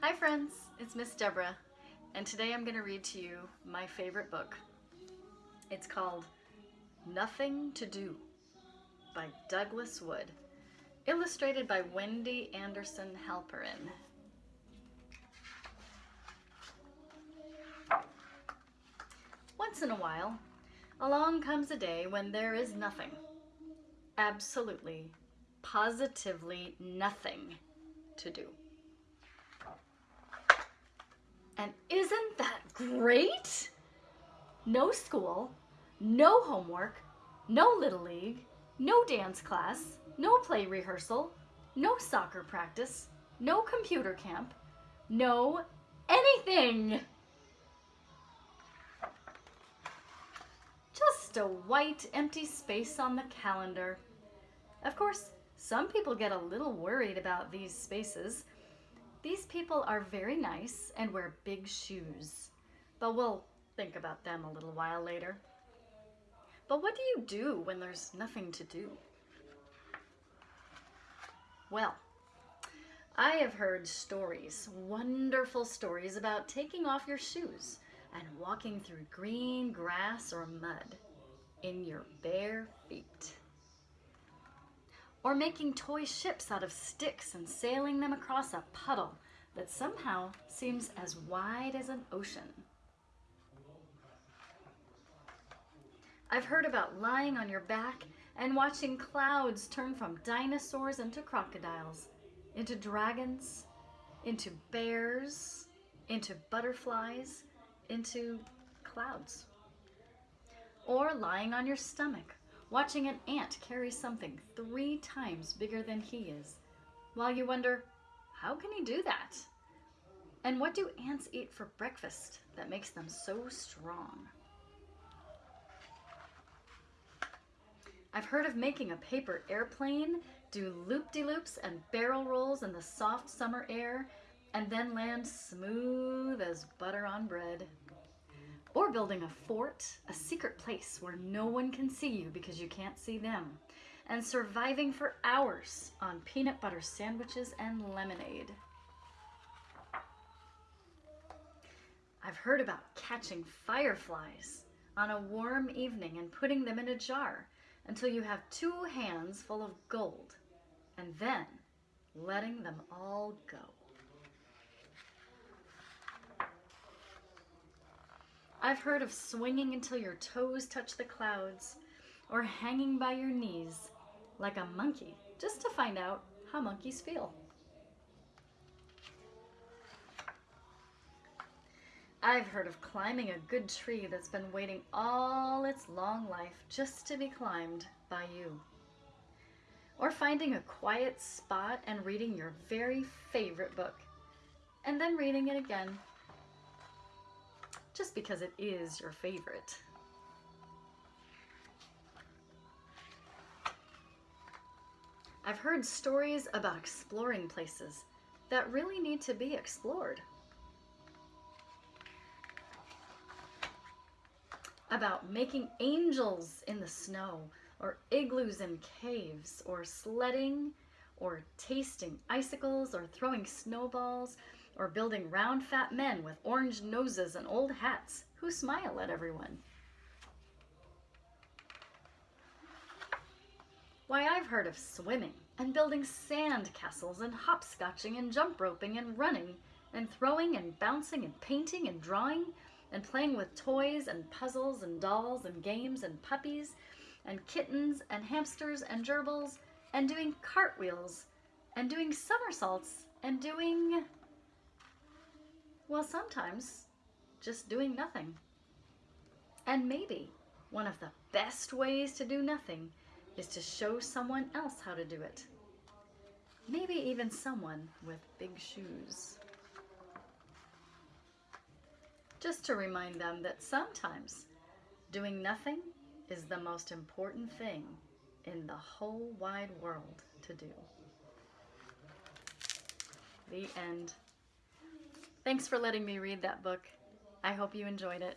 Hi friends, it's Miss Deborah, and today I'm going to read to you my favorite book. It's called Nothing to Do by Douglas Wood, illustrated by Wendy Anderson Halperin. Once in a while, along comes a day when there is nothing, absolutely, positively nothing to do. And isn't that great? No school, no homework, no Little League, no dance class, no play rehearsal, no soccer practice, no computer camp, no anything. Just a white empty space on the calendar. Of course, some people get a little worried about these spaces these people are very nice and wear big shoes, but we'll think about them a little while later. But what do you do when there's nothing to do? Well, I have heard stories, wonderful stories about taking off your shoes and walking through green grass or mud in your bare feet or making toy ships out of sticks and sailing them across a puddle that somehow seems as wide as an ocean. I've heard about lying on your back and watching clouds turn from dinosaurs into crocodiles, into dragons, into bears, into butterflies, into clouds. Or lying on your stomach watching an ant carry something three times bigger than he is, while you wonder, how can he do that? And what do ants eat for breakfast that makes them so strong? I've heard of making a paper airplane, do loop-de-loops and barrel rolls in the soft summer air, and then land smooth as butter on bread. Or building a fort, a secret place where no one can see you because you can't see them. And surviving for hours on peanut butter sandwiches and lemonade. I've heard about catching fireflies on a warm evening and putting them in a jar until you have two hands full of gold and then letting them all go. I've heard of swinging until your toes touch the clouds or hanging by your knees like a monkey just to find out how monkeys feel. I've heard of climbing a good tree that's been waiting all its long life just to be climbed by you. Or finding a quiet spot and reading your very favorite book, and then reading it again just because it is your favorite. I've heard stories about exploring places that really need to be explored. About making angels in the snow, or igloos in caves, or sledding, or tasting icicles, or throwing snowballs, or building round fat men with orange noses and old hats who smile at everyone. Why, I've heard of swimming and building sand castles and hopscotching and jump roping and running and throwing and bouncing and painting and drawing and playing with toys and puzzles and dolls and games and puppies and kittens and hamsters and gerbils and doing cartwheels and doing somersaults and doing well, sometimes just doing nothing. And maybe one of the best ways to do nothing is to show someone else how to do it. Maybe even someone with big shoes. Just to remind them that sometimes doing nothing is the most important thing in the whole wide world to do. The end. Thanks for letting me read that book. I hope you enjoyed it.